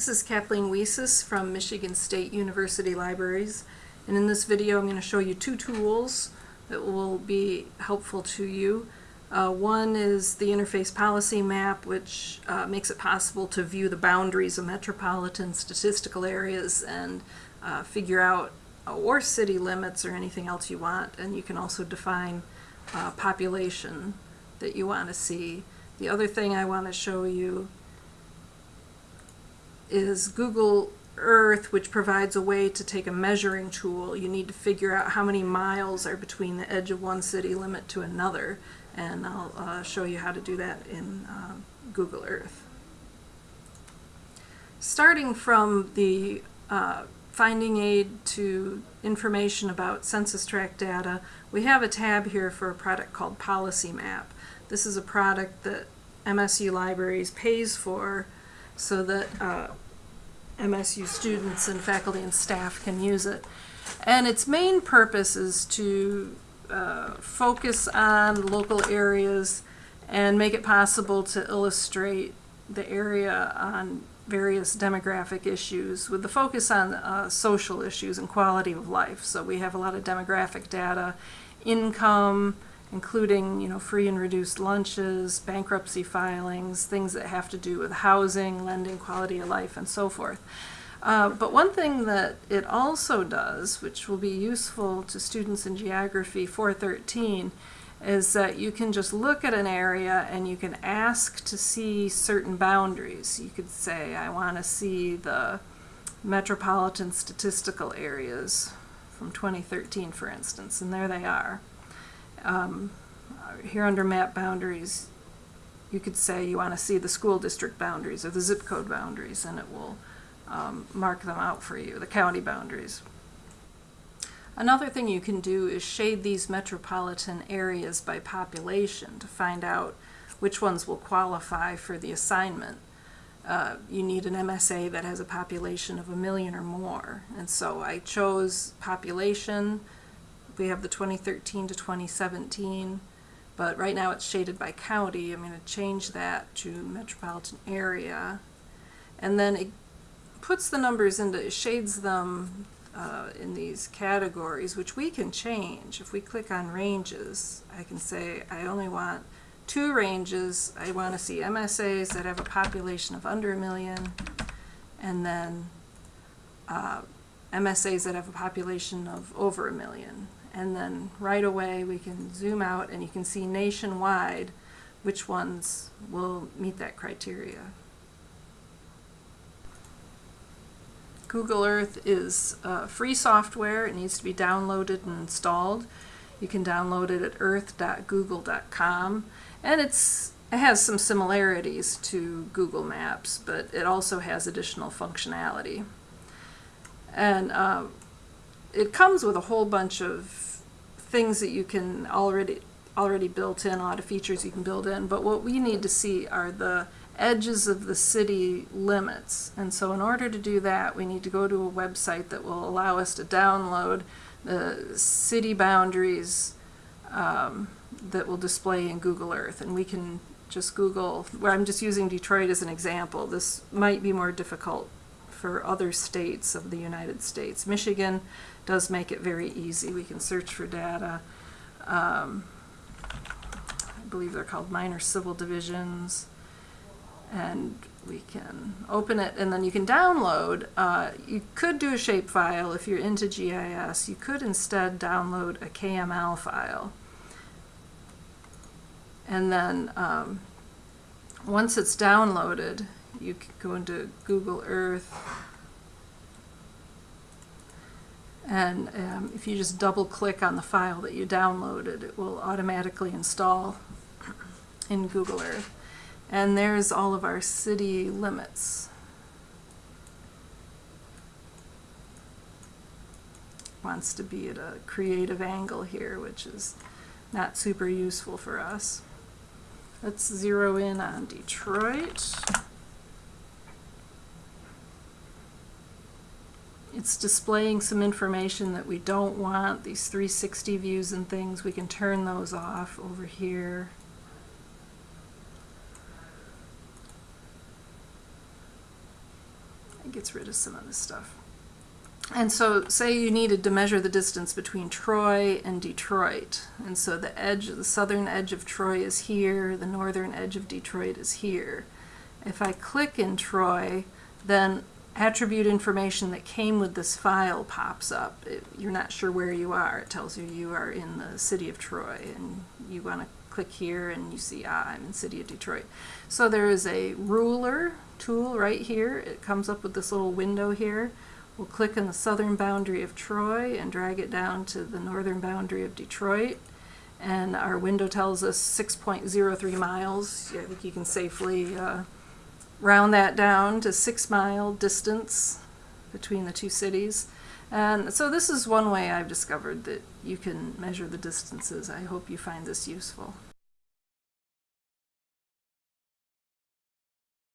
This is Kathleen Weessies from Michigan State University Libraries and in this video I'm going to show you two tools that will be helpful to you. Uh, one is the interface policy map which uh, makes it possible to view the boundaries of metropolitan statistical areas and uh, figure out uh, or city limits or anything else you want and you can also define uh, population that you want to see. The other thing I want to show you is Google Earth, which provides a way to take a measuring tool. You need to figure out how many miles are between the edge of one city limit to another, and I'll uh, show you how to do that in uh, Google Earth. Starting from the uh, finding aid to information about census tract data, we have a tab here for a product called Policy Map. This is a product that MSU Libraries pays for so that uh, MSU students and faculty and staff can use it. And its main purpose is to uh, focus on local areas and make it possible to illustrate the area on various demographic issues with the focus on uh, social issues and quality of life. So we have a lot of demographic data, income, including you know free and reduced lunches, bankruptcy filings, things that have to do with housing, lending, quality of life, and so forth. Uh, but one thing that it also does, which will be useful to students in Geography 413, is that you can just look at an area and you can ask to see certain boundaries. You could say, I want to see the metropolitan statistical areas from 2013, for instance, and there they are um, here under map boundaries, you could say you want to see the school district boundaries or the zip code boundaries, and it will um, mark them out for you, the county boundaries. Another thing you can do is shade these metropolitan areas by population to find out which ones will qualify for the assignment. Uh, you need an MSA that has a population of a million or more. And so I chose population, we have the 2013 to 2017, but right now it's shaded by county. I'm going to change that to metropolitan area. And then it puts the numbers into, it shades them uh, in these categories, which we can change. If we click on ranges, I can say I only want two ranges. I want to see MSAs that have a population of under a million, and then uh, MSAs that have a population of over a million and then right away we can zoom out and you can see nationwide which ones will meet that criteria. Google Earth is free software. It needs to be downloaded and installed. You can download it at earth.google.com and it's it has some similarities to Google Maps, but it also has additional functionality. And uh, it comes with a whole bunch of things that you can already already built in, a lot of features you can build in, but what we need to see are the edges of the city limits. And so in order to do that, we need to go to a website that will allow us to download the city boundaries um, that will display in Google Earth. And we can just Google, where I'm just using Detroit as an example. This might be more difficult for other states of the United States. Michigan does make it very easy. We can search for data. Um, I believe they're called minor civil divisions. And we can open it and then you can download. Uh, you could do a shapefile if you're into GIS. You could instead download a KML file. And then um, once it's downloaded, you can go into Google Earth. And um, if you just double click on the file that you downloaded it will automatically install in Google Earth. And there's all of our city limits. Wants to be at a creative angle here which is not super useful for us. Let's zero in on Detroit it's displaying some information that we don't want, these 360 views and things, we can turn those off over here. It gets rid of some of this stuff. And so, say you needed to measure the distance between Troy and Detroit. And so the edge, the southern edge of Troy is here, the northern edge of Detroit is here. If I click in Troy, then attribute information that came with this file pops up. It, you're not sure where you are. It tells you you are in the city of Troy and you want to click here and you see, ah, I'm in city of Detroit. So there is a ruler tool right here. It comes up with this little window here. We'll click on the southern boundary of Troy and drag it down to the northern boundary of Detroit. And our window tells us 6.03 miles. I think you can safely uh, round that down to six mile distance between the two cities. And so this is one way I've discovered that you can measure the distances. I hope you find this useful.